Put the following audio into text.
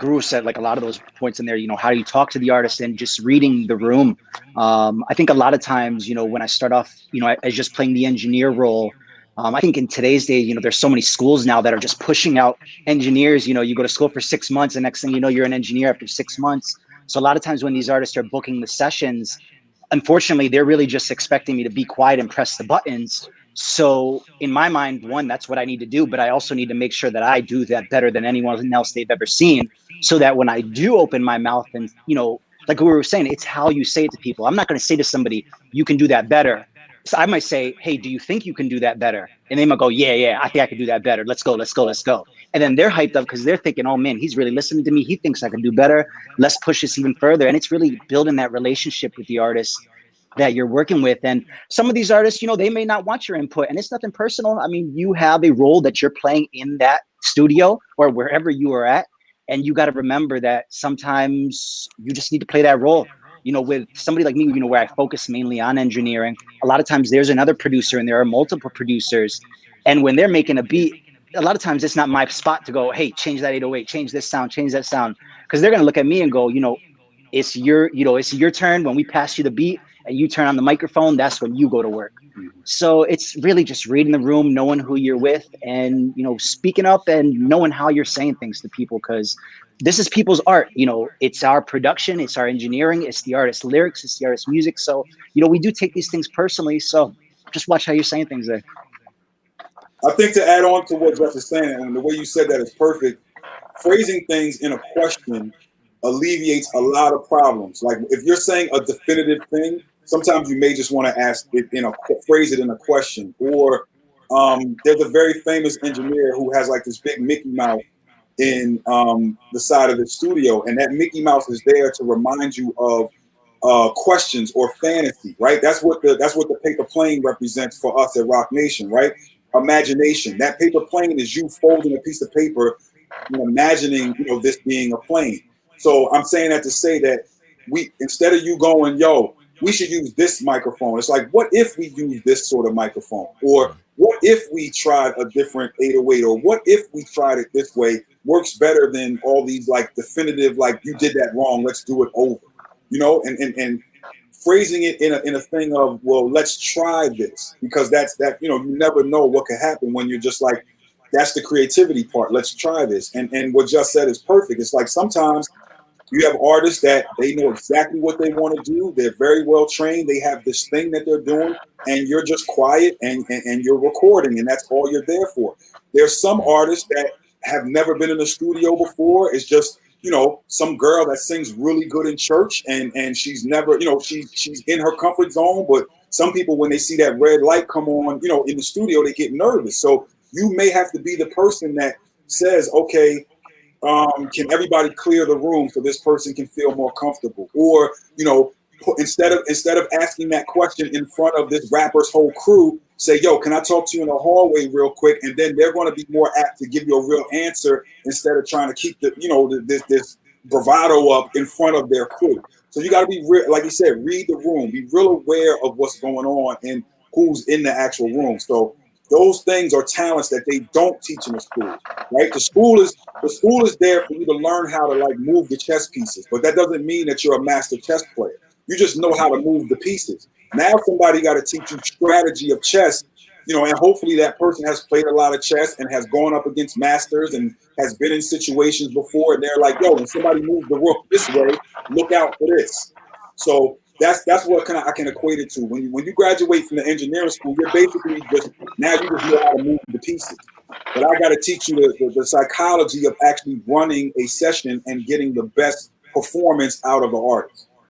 Guru said like a lot of those points in there, you know, how do you talk to the artist and just reading the room. Um, I think a lot of times, you know, when I start off, you know, as just playing the engineer role, um, I think in today's day, you know, there's so many schools now that are just pushing out engineers. You know, you go to school for six months, and next thing you know, you're an engineer after six months. So a lot of times when these artists are booking the sessions, unfortunately, they're really just expecting me to be quiet and press the buttons. So in my mind, one, that's what I need to do, but I also need to make sure that I do that better than anyone else they've ever seen, so that when I do open my mouth and you know, like we were saying, it's how you say it to people. I'm not going to say to somebody, "You can do that better." So I might say, "Hey, do you think you can do that better?" And they might go, "Yeah, yeah, I think I can do that better. Let's go, let's go, let's go." And then they're hyped up because they're thinking, "Oh man, he's really listening to me. He thinks I can do better. Let's push this even further." And it's really building that relationship with the artist that you're working with. And some of these artists, you know, they may not want your input and it's nothing personal. I mean, you have a role that you're playing in that studio or wherever you are at. And you got to remember that sometimes you just need to play that role. You know, with somebody like me, you know, where I focus mainly on engineering, a lot of times there's another producer and there are multiple producers. And when they're making a beat, a lot of times it's not my spot to go, hey, change that 808, change this sound, change that sound. Because they're going to look at me and go, you know, it's your, you know, it's your turn when we pass you the beat you turn on the microphone, that's when you go to work. Mm-hmm. So it's really just reading the room, knowing who you're with, and you know, speaking up and knowing how you're saying things to people because this is people's art. You know, it's our production, it's our engineering, it's the artist's lyrics, it's the artist's music. So, you know, we do take these things personally. So just watch how you're saying things there. I think to add on to what Jeff is saying, and the way you said that is perfect, phrasing things in a question alleviates a lot of problems. Like if you're saying a definitive thing, sometimes you may just want to ask it in a phrase it in a question. Or um, there's a very famous engineer who has like this big Mickey Mouse in um, the side of the studio, and that Mickey Mouse is there to remind you of uh, questions or fantasy, right? That's what the that's what the paper plane represents for us at Roc Nation, right? Imagination. That paper plane is you folding a piece of paper, and imagining, you know, this being a plane. So I'm saying that to say that we instead of you going, yo, we should use this microphone. It's like, what if we use this sort of microphone? Or what if we tried a different 808? Or what if we tried it this way? Works better than all these like definitive, like you did that wrong, let's do it over. You know, and and, and phrasing it in a in a thing of, well, let's try this. Because that's that, you know, you never know what could happen when you're just like, that's the creativity part. Let's try this. And and what just said is perfect. It's like sometimes you have artists that they know exactly what they want to do. They're very well trained. They have this thing that they're doing, and you're just quiet and, and, and you're recording, and that's all you're there for. There's some artists that have never been in a studio before. It's just you know some girl that sings really good in church, and and she's never you know she she's in her comfort zone. But some people when they see that red light come on, you know, in the studio, they get nervous. So you may have to be the person that says, okay, um, can everybody clear the room so this person can feel more comfortable? Or, you know, instead of instead of asking that question in front of this rapper's whole crew, say, yo, can I talk to you in the hallway real quick? And then they're going to be more apt to give you a real answer instead of trying to keep the, you know, this this bravado up in front of their crew. So you got to be real, like you said, read the room, be real aware of what's going on and who's in the actual room. So those things are talents that they don't teach in the school, right? The school is the school is there for you to learn how to like move the chess pieces, but that doesn't mean that you're a master chess player. You just know how to move the pieces. Now somebody got to teach you strategy of chess, you know, and hopefully that person has played a lot of chess and has gone up against masters and has been in situations before, and they're like, yo, when somebody moves the rook this way, look out for this. So that's that's what kind of I can equate it to. When you when you graduate from the engineering school, you're basically just now you just know how to move the pieces. But I got to teach you the, the, the, psychology of actually running a session and getting the best performance out of the artist.